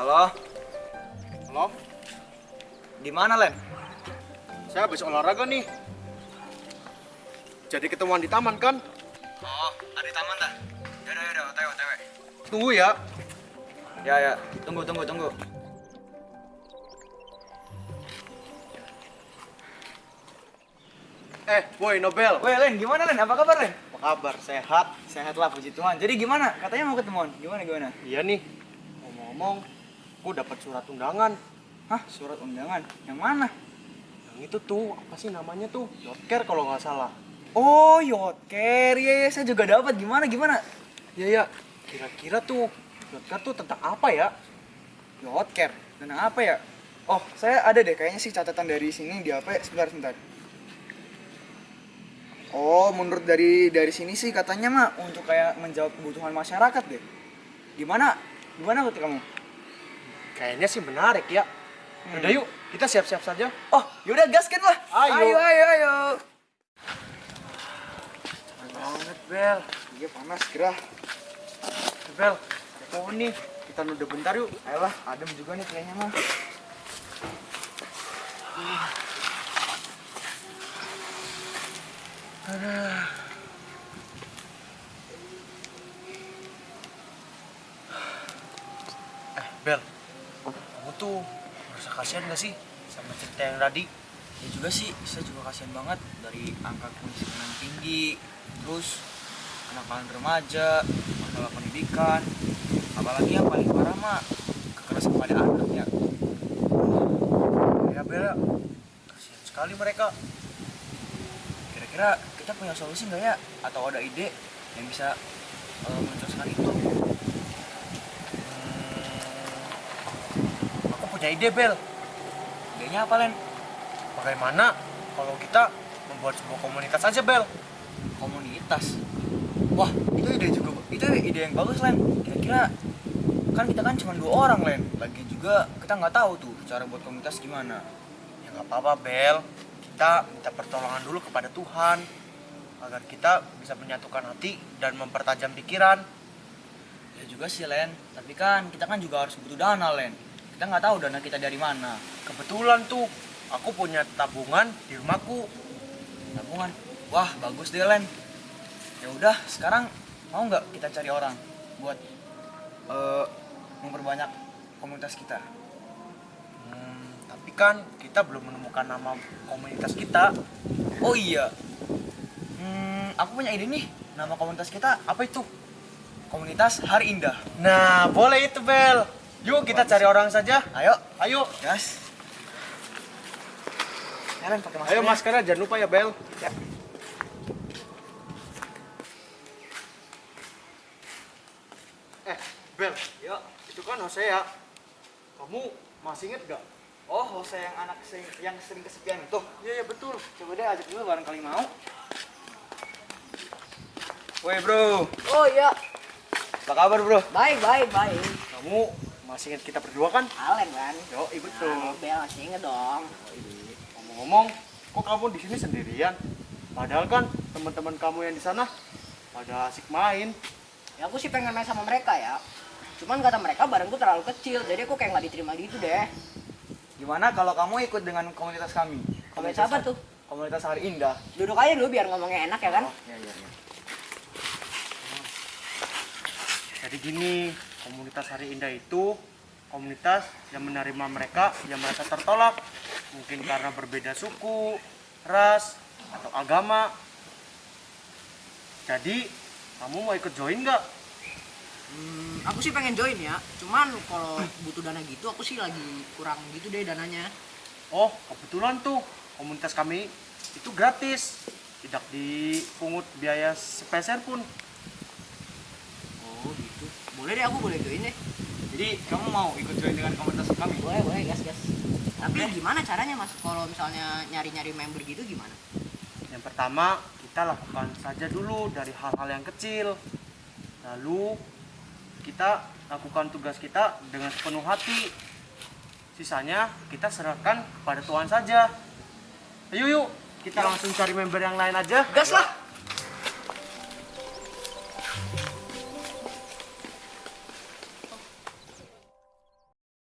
Halo, Halo, di mana Len? saya habis olahraga nih. Jadi ketemuan di taman kan? Oh, ada di taman dah. Yaudah, yaudah, otw, otw. Tunggu ya. Ya, ya, tunggu, tunggu, tunggu. Eh, boy, Nobel. Weh, Len, gimana Len? Apa kabar Len? Apa kabar? Sehat? Sehat lah, puji Tuhan. Jadi gimana? Katanya mau ketemuan. Gimana, gimana? Iya nih. Ngomong-ngomong, gue dapat surat undangan. Hah, surat undangan? Yang mana? Yang itu tuh, apa sih namanya tuh? Yotker kalau nggak salah. Oh, Yotker. Iya, iya, saya juga dapat. Gimana, gimana? Iya, ya. Kira-kira tuh, Yotker tuh tentang apa ya? Yotker. Tentang apa ya? Oh, saya ada deh kayaknya sih catatan dari sini di apa? Sebentar, sebentar. Oh, menurut dari dari sini sih katanya mah untuk kayak menjawab kebutuhan masyarakat deh. Gimana? Gimana menurut kamu? Kayaknya sih menarik ya. Udah yuk, kita siap-siap saja. Oh, yaudah gaskan lah. Ayo. ayo, ayo. ayo. Banget, Bel. Iya panas gerah. Bel, pohon nih. Kita nuduh bentar yuk. Ayolah, adem juga nih kayaknya mah. Eh, Bel. Tuh merasa kasihan gak sih sama cerita yang tadi? Ya juga sih, saya juga kasihan banget dari angka kemiskinan tinggi, terus kenakalan remaja, masalah pendidikan, apalagi yang paling parah mah kekerasan pada anak ya. Ya, Bel. ya. Kasihan sekali mereka. Kira-kira kita punya solusi nggak ya? Atau ada ide yang bisa uh, menjelaskan itu? Hmm, aku punya ide, Bel. Idenya apa, Len? Bagaimana kalau kita membuat sebuah komunitas aja, Bel? Komunitas. Wah, itu ide juga, itu ide yang bagus, Len. Kira-kira kan kita kan cuma dua orang, Len. Lagi juga kita nggak tahu tuh cara buat komunitas gimana. Ya nggak apa-apa, Bel. Kita minta pertolongan dulu kepada Tuhan agar kita bisa menyatukan hati dan mempertajam pikiran. Ya juga sih, Len. Tapi kan kita kan juga harus butuh dana, Len. Kita nggak tahu dana kita dari mana. Kebetulan tuh, aku punya tabungan di rumahku. Tabungan. Wah, bagus deh, Len. Ya udah, sekarang mau nggak kita cari orang buat eh, memperbanyak komunitas kita? Hmm, tapi kan kita belum menemukan nama komunitas kita. Oh iya. Hmm, aku punya ide nih. Nama komunitas kita apa itu? Komunitas Hari Indah. Nah, boleh itu, Bel. Yuk kita cari orang saja. Ayo, Ayo. gas. Ya, Len, pakai masker. Ayo maskernya jangan lupa ya, Bel. Ya. Eh, Bel, Yuk. itu kan Hosea. Kamu masih inget gak? Oh, Jose yang anak sing, yang sering kesepian itu. Iya, iya betul. Coba deh ajak dulu barangkali mau. Woi, Bro. Oh iya, Apa kabar, Bro? baik baik baik. Kamu masih inget kita berdua kan? Alen kan? Yo, iya betul. Nah, Bel masih inget dong. Ngomong-ngomong, kok kamu di sini sendirian? Padahal kan teman-teman kamu yang di sana pada asik main. Ya aku sih pengen main sama mereka ya. Cuman kata mereka barengku terlalu kecil, jadi aku kayak nggak diterima gitu deh. Gimana kalau kamu ikut dengan komunitas kami? Komunitas apa tuh? Komunitas Hari Indah. Duduk aja dulu biar ngomongnya enak ya kan? Oh, iya, iya, iya. Jadi gini, komunitas Hari Indah itu komunitas yang menerima mereka yang merasa tertolak. Mungkin karena berbeda suku, ras, atau agama. Jadi, kamu mau ikut join nggak? Hmm, aku sih pengen join ya. Cuman kalau butuh dana gitu, aku sih lagi kurang gitu deh dananya. Oh, kebetulan tuh komunitas kami itu gratis. Tidak dipungut biaya sepeser pun. Boleh deh aku boleh join deh. Jadi kamu mau ikut join dengan komunitas kami? Boleh boleh gas gas. Tapi gimana caranya mas? Kalau misalnya nyari-nyari member gitu gimana? Yang pertama, kita lakukan saja dulu dari hal-hal yang kecil. Lalu, kita lakukan tugas kita dengan sepenuh hati. Sisanya, kita serahkan kepada Tuhan saja. Ayo yuk, kita langsung cari member yang lain aja. Gas lah.